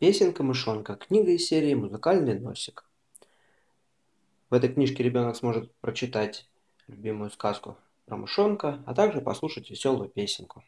Песенка-мышонка. Книга из серии «Музыкальный носик». В этой книжке ребенок сможет прочитать любимую сказку про мышонка, а также послушать веселую песенку.